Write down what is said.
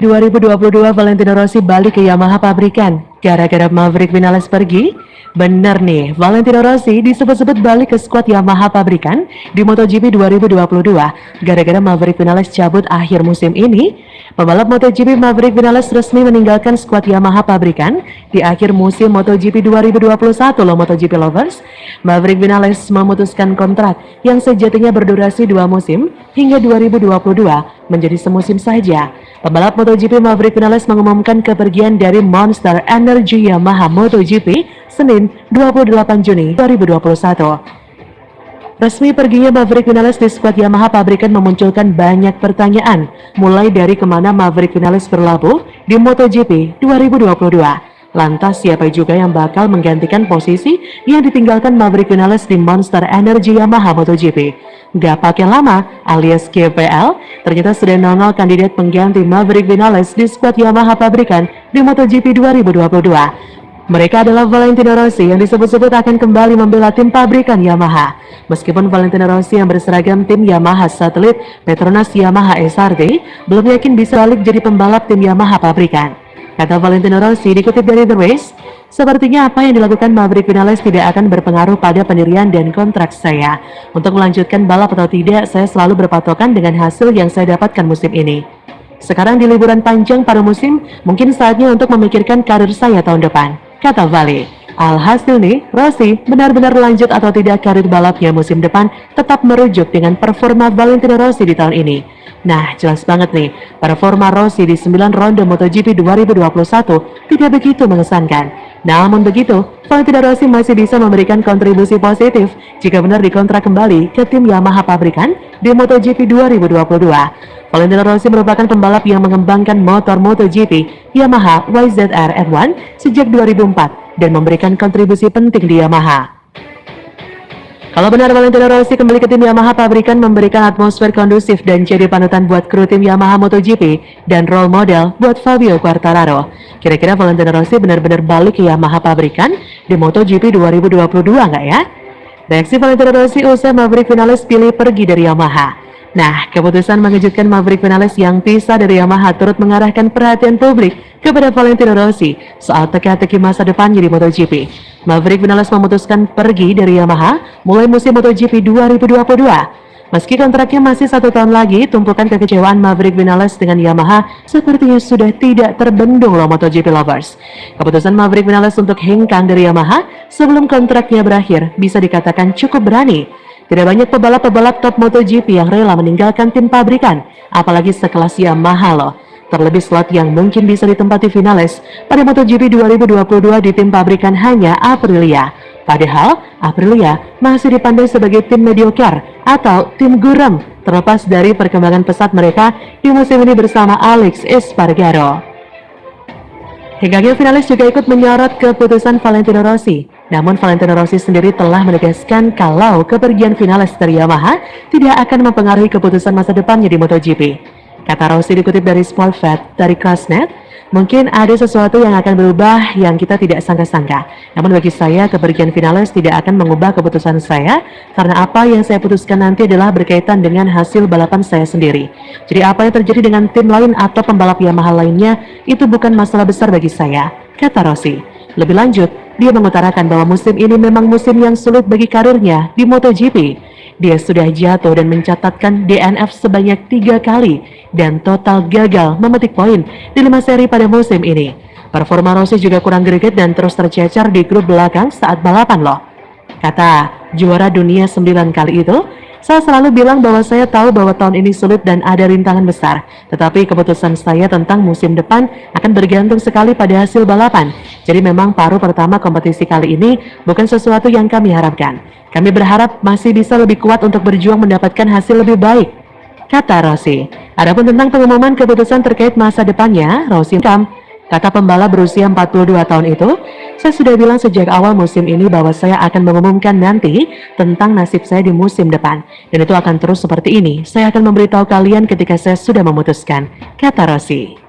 2022 Valentino Rossi balik ke Yamaha pabrikan gara-gara Maverick Vinales pergi? Bener nih, Valentino Rossi disebut-sebut balik ke skuad Yamaha pabrikan di MotoGP 2022 gara-gara Maverick Vinales cabut akhir musim ini. Pembalap MotoGP Maverick Vinales resmi meninggalkan skuad Yamaha pabrikan di akhir musim MotoGP 2021 loh MotoGP lovers. Maverick Vinales memutuskan kontrak yang sejatinya berdurasi dua musim hingga 2022 menjadi semusim saja. Pembalap MotoGP Maverick Vinales mengumumkan kepergian dari Monster Energy Yamaha MotoGP Senin 28 Juni 2021. Resmi perginya Maverick Vinales di skuad Yamaha pabrikan memunculkan banyak pertanyaan, mulai dari ke mana Maverick Vinales berlabuh di MotoGP 2022. Lantas siapa juga yang bakal menggantikan posisi yang ditinggalkan Maverick Vinales di Monster Energy Yamaha MotoGP? Gak pakai lama alias GPL, ternyata sudah nongol kandidat pengganti Maverick Vinales di skuad Yamaha pabrikan di MotoGP 2022. Mereka adalah Valentino Rossi yang disebut-sebut akan kembali membela tim pabrikan Yamaha. Meskipun Valentino Rossi yang berseragam tim Yamaha satelit Petronas Yamaha SRT belum yakin bisa balik jadi pembalap tim Yamaha pabrikan. Kata Valentino Rossi dikutip dari The Race, sepertinya apa yang dilakukan Maverick Vinales tidak akan berpengaruh pada pendirian dan kontrak saya. Untuk melanjutkan balap atau tidak, saya selalu berpatokan dengan hasil yang saya dapatkan musim ini. Sekarang di liburan panjang pada musim, mungkin saatnya untuk memikirkan karir saya tahun depan, kata Vale. Alhasil nih, Rossi benar-benar lanjut atau tidak karir balapnya musim depan tetap merujuk dengan performa Valentino Rossi di tahun ini. Nah, jelas banget nih, performa Rossi di 9 ronde MotoGP 2021 tidak begitu mengesankan. Namun begitu, Valentino Rossi masih bisa memberikan kontribusi positif jika benar dikontrak kembali ke tim Yamaha pabrikan di MotoGP 2022. Valentino Rossi merupakan pembalap yang mengembangkan motor MotoGP Yamaha YZR F1 sejak 2004 dan memberikan kontribusi penting di Yamaha. Kalau benar Valentino Rossi kembali ke tim Yamaha pabrikan memberikan atmosfer kondusif dan jadi panutan buat kru tim Yamaha MotoGP dan role model buat Fabio Quartararo. Kira-kira Valentino Rossi benar-benar balik ke Yamaha pabrikan di MotoGP 2022 nggak ya? Reaksi Valentino Rossi usai Maverick Vinales pilih pergi dari Yamaha. Nah, keputusan mengejutkan Maverick Vinales yang pisah dari Yamaha turut mengarahkan perhatian publik kepada Valentino Rossi soal teka-teki masa depannya di MotoGP. Maverick Vinales memutuskan pergi dari Yamaha mulai musim MotoGP 2022. Meski kontraknya masih satu tahun lagi, tumpukan kekecewaan Maverick Vinales dengan Yamaha sepertinya sudah tidak terbendung loh MotoGP lovers. Keputusan Maverick Vinales untuk hengkang dari Yamaha sebelum kontraknya berakhir bisa dikatakan cukup berani. Tidak banyak pebalap-pebalap top MotoGP yang rela meninggalkan tim pabrikan, apalagi sekelas Yamaha loh. Terlebih slot yang mungkin bisa ditempati finalis pada MotoGP 2022 di tim pabrikan hanya Aprilia. Padahal Aprilia masih dipandang sebagai tim mediocre atau tim guram terlepas dari perkembangan pesat mereka di musim ini bersama Alex Espargaro. Hingga finalis juga ikut menyorot keputusan Valentino Rossi namun Valentino Rossi sendiri telah menegaskan kalau kepergian finalis dari Yamaha tidak akan mempengaruhi keputusan masa depannya di MotoGP. Kata Rossi dikutip dari Smallfat dari Crossnet, mungkin ada sesuatu yang akan berubah yang kita tidak sangka-sangka. Namun bagi saya kepergian finalis tidak akan mengubah keputusan saya karena apa yang saya putuskan nanti adalah berkaitan dengan hasil balapan saya sendiri. Jadi apa yang terjadi dengan tim lain atau pembalap Yamaha lainnya itu bukan masalah besar bagi saya, kata Rossi. Lebih lanjut, dia mengutarakan bahwa musim ini memang musim yang sulit bagi karirnya di MotoGP. Dia sudah jatuh dan mencatatkan DNF sebanyak tiga kali dan total gagal memetik poin di lima seri pada musim ini. Performa Rossi juga kurang greget dan terus tercecar di grup belakang saat balapan loh. Kata juara dunia sembilan kali itu, saya selalu bilang bahwa saya tahu bahwa tahun ini sulit dan ada rintangan besar, tetapi keputusan saya tentang musim depan akan bergantung sekali pada hasil balapan. Jadi memang paruh pertama kompetisi kali ini bukan sesuatu yang kami harapkan. Kami berharap masih bisa lebih kuat untuk berjuang mendapatkan hasil lebih baik, kata Rossi. Adapun tentang pengumuman keputusan terkait masa depannya, Rossi Kata pembalap berusia 42 tahun itu, saya sudah bilang sejak awal musim ini bahwa saya akan mengumumkan nanti tentang nasib saya di musim depan. Dan itu akan terus seperti ini. Saya akan memberitahu kalian ketika saya sudah memutuskan, kata Rossi.